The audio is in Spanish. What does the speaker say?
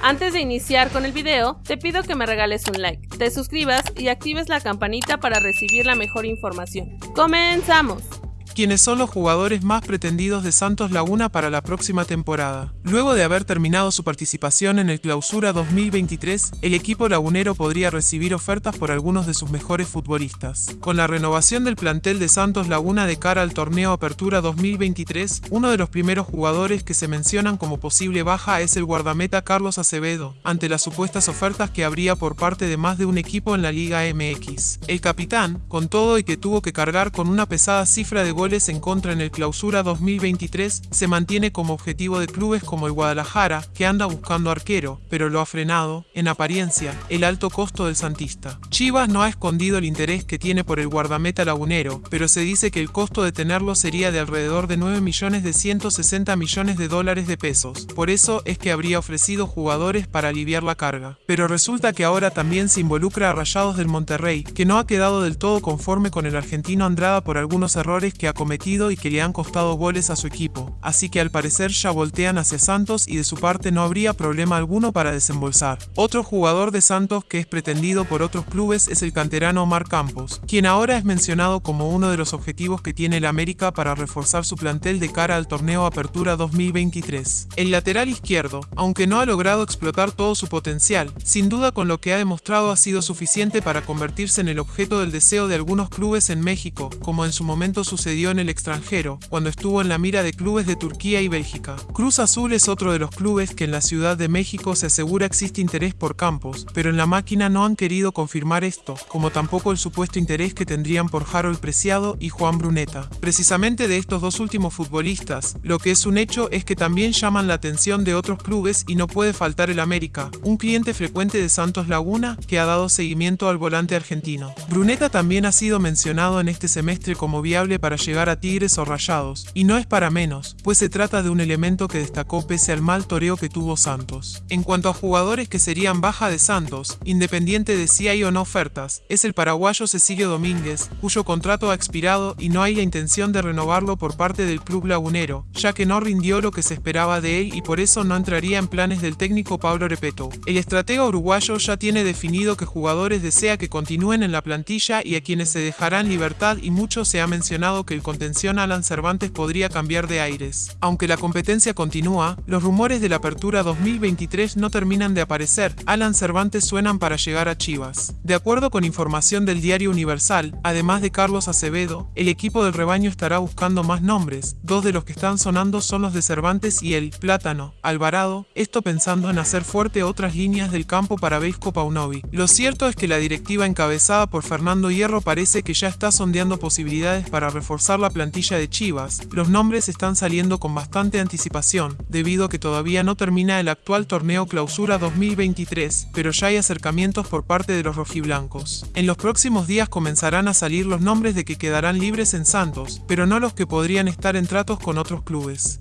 Antes de iniciar con el video, te pido que me regales un like, te suscribas y actives la campanita para recibir la mejor información. ¡Comenzamos! Quienes son los jugadores más pretendidos de Santos Laguna para la próxima temporada. Luego de haber terminado su participación en el Clausura 2023, el equipo lagunero podría recibir ofertas por algunos de sus mejores futbolistas. Con la renovación del plantel de Santos Laguna de cara al torneo Apertura 2023, uno de los primeros jugadores que se mencionan como posible baja es el guardameta Carlos Acevedo, ante las supuestas ofertas que habría por parte de más de un equipo en la Liga MX. El capitán, con todo y que tuvo que cargar con una pesada cifra de goles en contra en el clausura 2023 se mantiene como objetivo de clubes como el Guadalajara, que anda buscando arquero, pero lo ha frenado, en apariencia, el alto costo del Santista. Chivas no ha escondido el interés que tiene por el guardameta lagunero, pero se dice que el costo de tenerlo sería de alrededor de 9 millones de 160 millones de dólares de pesos. Por eso es que habría ofrecido jugadores para aliviar la carga. Pero resulta que ahora también se involucra a Rayados del Monterrey, que no ha quedado del todo conforme con el argentino Andrada por algunos errores que ha cometido y que le han costado goles a su equipo, así que al parecer ya voltean hacia Santos y de su parte no habría problema alguno para desembolsar. Otro jugador de Santos que es pretendido por otros clubes es el canterano Omar Campos, quien ahora es mencionado como uno de los objetivos que tiene el América para reforzar su plantel de cara al torneo Apertura 2023. El lateral izquierdo, aunque no ha logrado explotar todo su potencial, sin duda con lo que ha demostrado ha sido suficiente para convertirse en el objeto del deseo de algunos clubes en México, como en su momento sucedió en el extranjero, cuando estuvo en la mira de clubes de Turquía y Bélgica. Cruz Azul es otro de los clubes que en la Ciudad de México se asegura existe interés por Campos, pero en la máquina no han querido confirmar esto, como tampoco el supuesto interés que tendrían por Harold Preciado y Juan Bruneta. Precisamente de estos dos últimos futbolistas, lo que es un hecho es que también llaman la atención de otros clubes y no puede faltar el América, un cliente frecuente de Santos Laguna que ha dado seguimiento al volante argentino. Bruneta también ha sido mencionado en este semestre como viable para llegar a Tigres o Rayados, y no es para menos, pues se trata de un elemento que destacó pese al mal toreo que tuvo Santos. En cuanto a jugadores que serían baja de Santos, independiente de si hay o no ofertas, es el paraguayo Cecilio Domínguez, cuyo contrato ha expirado y no hay la intención de renovarlo por parte del club lagunero, ya que no rindió lo que se esperaba de él y por eso no entraría en planes del técnico Pablo Repeto. El estratega uruguayo ya tiene definido que jugadores desea que continúen en la plantilla y a quienes se dejarán libertad y mucho se ha mencionado que el contención Alan Cervantes podría cambiar de aires. Aunque la competencia continúa, los rumores de la apertura 2023 no terminan de aparecer. Alan Cervantes suenan para llegar a Chivas. De acuerdo con información del diario Universal, además de Carlos Acevedo, el equipo del rebaño estará buscando más nombres. Dos de los que están sonando son los de Cervantes y el Plátano, Alvarado, esto pensando en hacer fuerte otras líneas del campo para Beisco Paunovi. Lo cierto es que la directiva encabezada por Fernando Hierro parece que ya está sondeando posibilidades para reforzar la plantilla de Chivas, los nombres están saliendo con bastante anticipación, debido a que todavía no termina el actual torneo Clausura 2023, pero ya hay acercamientos por parte de los rojiblancos. En los próximos días comenzarán a salir los nombres de que quedarán libres en Santos, pero no los que podrían estar en tratos con otros clubes.